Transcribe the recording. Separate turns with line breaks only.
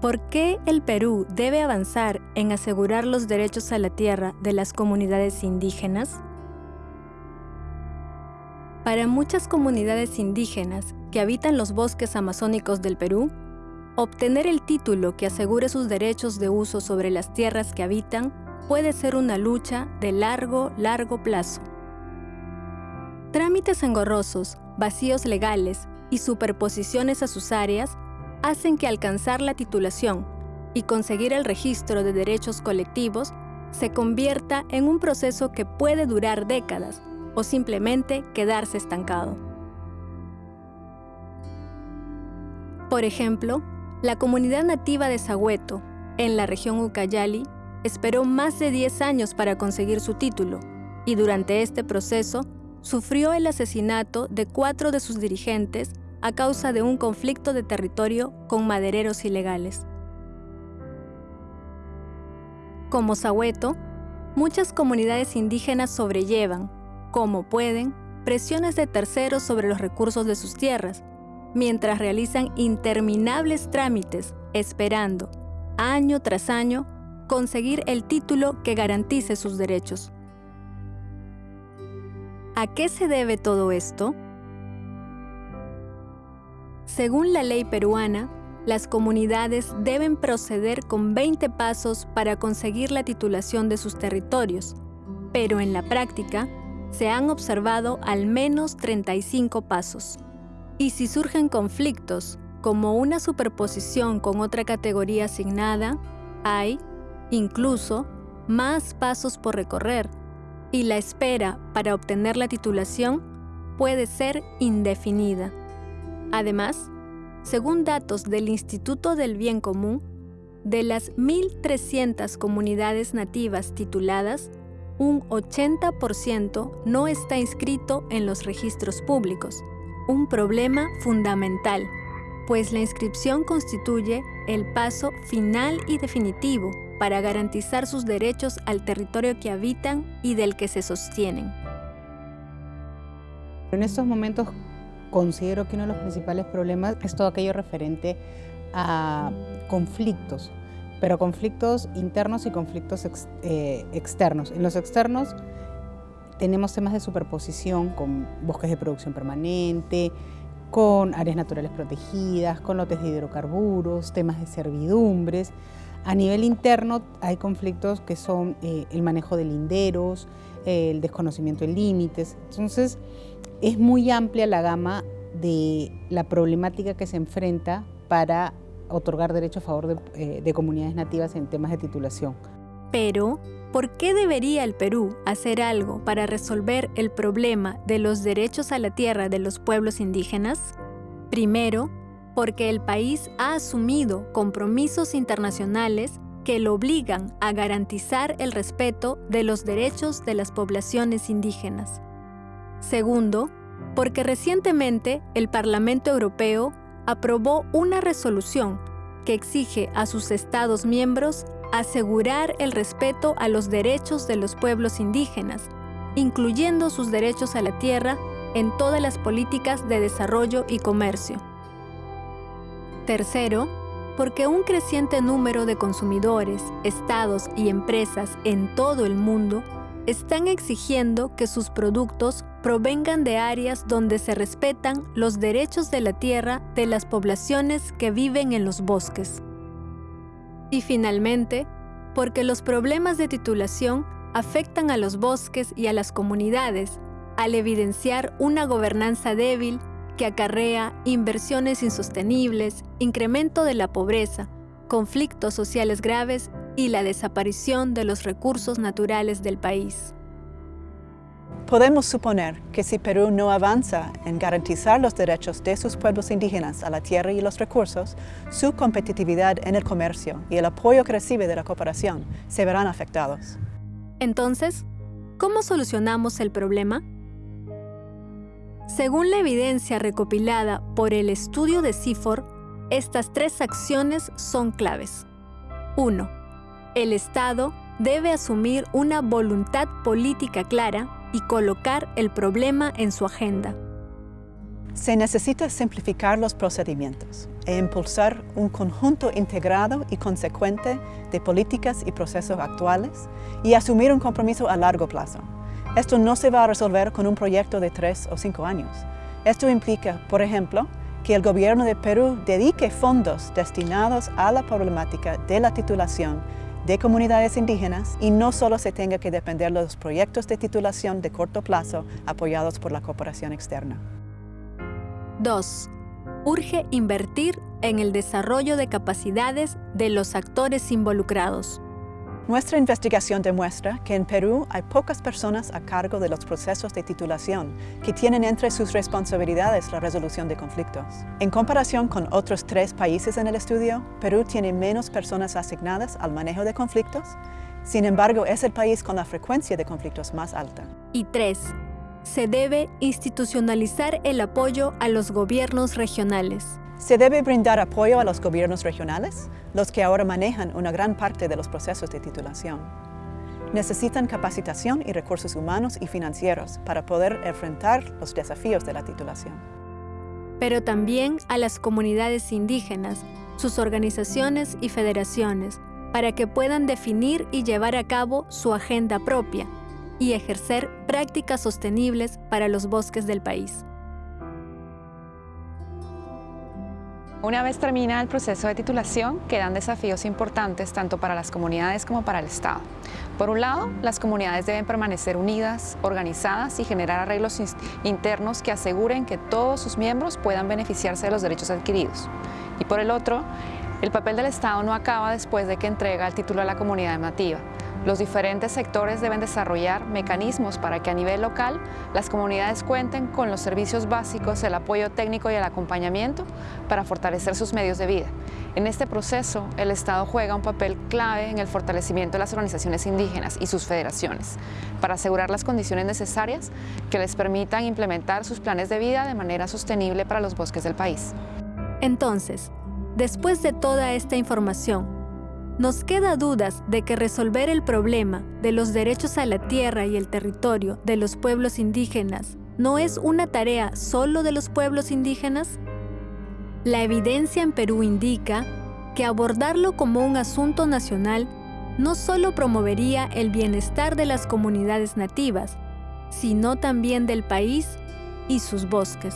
¿Por qué el Perú debe avanzar en asegurar los derechos a la tierra de las comunidades indígenas? Para muchas comunidades indígenas que habitan los bosques amazónicos del Perú, obtener el título que asegure sus derechos de uso sobre las tierras que habitan puede ser una lucha de largo, largo plazo. Trámites engorrosos, vacíos legales y superposiciones a sus áreas hacen que alcanzar la titulación y conseguir el registro de derechos colectivos se convierta en un proceso que puede durar décadas o simplemente quedarse estancado. Por ejemplo, la comunidad nativa de Sagüeto, en la región Ucayali, esperó más de 10 años para conseguir su título y durante este proceso sufrió el asesinato de cuatro de sus dirigentes a causa de un conflicto de territorio con madereros ilegales. Como Sahueto, muchas comunidades indígenas sobrellevan, como pueden, presiones de terceros sobre los recursos de sus tierras, mientras realizan interminables trámites esperando, año tras año, conseguir el título que garantice sus derechos. ¿A qué se debe todo esto? Según la ley peruana, las comunidades deben proceder con 20 pasos para conseguir la titulación de sus territorios, pero en la práctica se han observado al menos 35 pasos. Y si surgen conflictos, como una superposición con otra categoría asignada, hay, incluso, más pasos por recorrer, y la espera para obtener la titulación puede ser indefinida. Además, según datos del Instituto del Bien Común, de las 1.300 comunidades nativas tituladas, un 80% no está inscrito en los registros públicos, un problema fundamental, pues la inscripción constituye el paso final y definitivo para garantizar sus derechos al territorio que habitan y del que se sostienen.
En estos momentos considero que uno de los principales problemas es todo aquello referente a conflictos, pero conflictos internos y conflictos eh, externos. En los externos tenemos temas de superposición con bosques de producción permanente, con áreas naturales protegidas, con lotes de hidrocarburos, temas de servidumbres. A nivel interno hay conflictos que son eh, el manejo de linderos, el desconocimiento de límites. Entonces, es muy amplia la gama de la problemática que se enfrenta para otorgar derecho a favor de, eh, comunidades nativas en temas de titulación.
Pero, ¿por qué debería el Perú hacer algo para resolver el problema de los derechos a la tierra de los pueblos indígenas? Primero, porque el país ha asumido compromisos internacionales que lo obligan a garantizar el respeto de los derechos de las poblaciones indígenas. Segundo, porque recientemente el Parlamento Europeo aprobó una resolución que exige a sus Estados miembros asegurar el respeto a los derechos de los pueblos indígenas, incluyendo sus derechos a la tierra en todas las políticas de desarrollo y comercio. Tercero, porque un creciente número de consumidores, estados y empresas en todo el mundo están exigiendo que sus productos provengan de áreas donde se respetan los derechos de la tierra de las poblaciones que viven en los bosques. Y finalmente, porque los problemas de titulación afectan a los bosques y a las comunidades al evidenciar una gobernanza débil que acarrea inversiones insostenibles, incremento de la pobreza, conflictos sociales graves y la desaparición de los recursos naturales del país.
Podemos suponer que si Perú no avanza en garantizar los derechos de sus pueblos indígenas a la tierra y los recursos, su competitividad en el comercio y el apoyo que recibe de la cooperación se verán afectados.
Entonces, ¿cómo solucionamos el problema? Según la evidencia recopilada por el estudio de CIFOR, estas tres acciones son claves. 1. El Estado debe asumir una voluntad política clara y colocar el problema en su agenda.
Se necesita simplificar los procedimientos e impulsar un conjunto integrado y consecuente de políticas y procesos actuales y asumir un compromiso a largo plazo. Esto no se va a resolver con un proyecto de tres o cinco años. Esto implica, por ejemplo, que el gobierno de Perú dedique fondos destinados a la problemática de la titulación de comunidades indígenas y no solo se tenga que depender de los proyectos de titulación de corto plazo apoyados por la cooperación externa.
2. Urge invertir en el desarrollo de capacidades de los actores involucrados.
Nuestra investigación demuestra que en Perú hay pocas personas a cargo de los procesos de titulación que tienen entre sus responsabilidades la resolución de conflictos. En comparación con otros tres países en el estudio, Perú tiene menos personas asignadas al manejo de conflictos, sin embargo es el país con la frecuencia de conflictos más alta.
Y 3. Se debe institucionalizar el apoyo a los gobiernos regionales.
Se debe brindar apoyo a los gobiernos regionales, los que ahora manejan una gran parte de los procesos de titulación. Necesitan capacitación y recursos humanos y financieros para poder enfrentar los desafíos de la titulación.
Pero también a las comunidades indígenas, sus organizaciones y federaciones, para que puedan definir y llevar a cabo su agenda propia y ejercer prácticas sostenibles para los bosques del país.
Una vez termina el proceso de titulación, quedan desafíos importantes tanto para las comunidades como para el Estado. Por un lado, las comunidades deben permanecer unidas, organizadas y generar arreglos internos que aseguren que todos sus miembros puedan beneficiarse de los derechos adquiridos. Y por el otro, el papel del Estado no acaba después de que entrega el título a la comunidad nativa. Los diferentes sectores deben desarrollar mecanismos para que a nivel local las comunidades cuenten con los servicios básicos, el apoyo técnico y el acompañamiento para fortalecer sus medios de vida. En este proceso, el Estado juega un papel clave en el fortalecimiento de las organizaciones indígenas y sus federaciones para asegurar las condiciones necesarias que les permitan implementar sus planes de vida de manera sostenible para los bosques del país.
Entonces, después de toda esta información, nos queda dudas de que resolver el problema de los derechos a la tierra y el territorio de los pueblos indígenas no es una tarea solo de los pueblos indígenas? La evidencia en Perú indica que abordarlo como un asunto nacional no solo promovería el bienestar de las comunidades nativas, sino también del país y sus bosques.